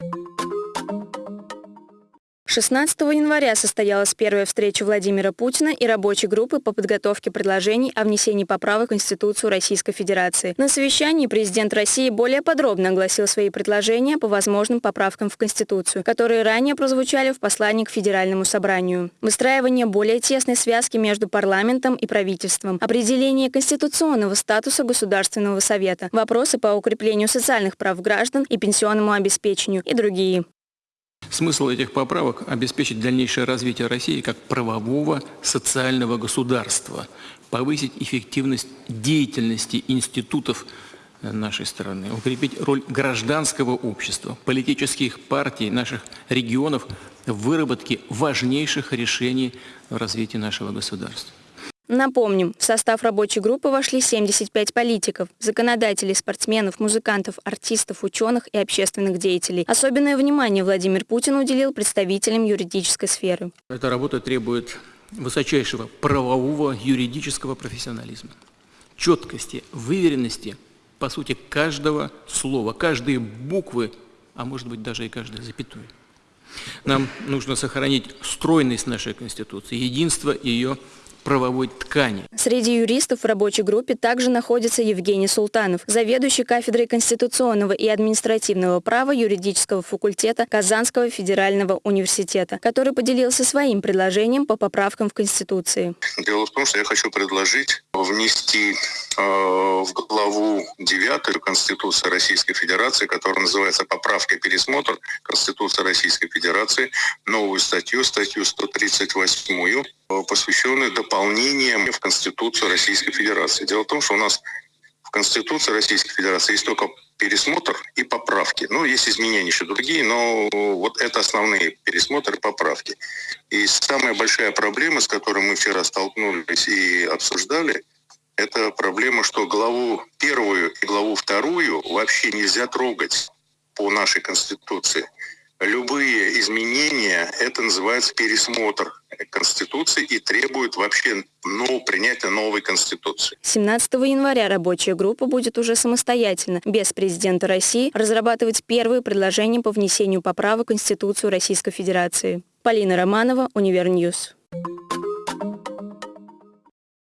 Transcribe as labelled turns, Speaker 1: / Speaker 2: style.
Speaker 1: you 16 января состоялась первая встреча Владимира Путина и рабочей группы по подготовке предложений о внесении поправок в Конституцию Российской Федерации. На совещании президент России более подробно огласил свои предложения по возможным поправкам в Конституцию, которые ранее прозвучали в послании к Федеральному собранию. Выстраивание более тесной связки между парламентом и правительством, определение конституционного статуса Государственного совета, вопросы по укреплению социальных прав граждан и пенсионному обеспечению и другие.
Speaker 2: Смысл этих поправок – обеспечить дальнейшее развитие России как правового социального государства, повысить эффективность деятельности институтов нашей страны, укрепить роль гражданского общества, политических партий наших регионов в выработке важнейших решений в развитии нашего государства.
Speaker 1: Напомним, в состав рабочей группы вошли 75 политиков, законодателей, спортсменов, музыкантов, артистов, ученых и общественных деятелей. Особенное внимание Владимир Путин уделил представителям юридической сферы.
Speaker 2: Эта работа требует высочайшего правового юридического профессионализма, четкости, выверенности, по сути, каждого слова, каждой буквы, а может быть даже и каждой запятой. Нам нужно сохранить стройность нашей Конституции, единство ее правовой ткани.
Speaker 1: Среди юристов в рабочей группе также находится Евгений Султанов, заведующий кафедрой конституционного и административного права юридического факультета Казанского федерального университета, который поделился своим предложением по поправкам в Конституции.
Speaker 3: Дело в том, что я хочу предложить внести в главу 9 Конституции Российской Федерации, которая называется «Поправка и пересмотр Конституции Российской Федерации», новую статью, статью 138 посвященную дополнениям в Конституцию Российской Федерации. Дело в том, что у нас в Конституции Российской Федерации есть только пересмотр и поправки. Ну, есть изменения еще другие, но вот это основные пересмотры и поправки. И самая большая проблема, с которой мы вчера столкнулись и обсуждали, это проблема, что главу первую и главу вторую вообще нельзя трогать по нашей Конституции. Любые изменения, это называется пересмотр Конституции и требует вообще ну, принятия новой Конституции.
Speaker 1: 17 января рабочая группа будет уже самостоятельно, без президента России, разрабатывать первые предложения по внесению поправок в Конституцию Российской Федерации. Полина Романова, Универньюз.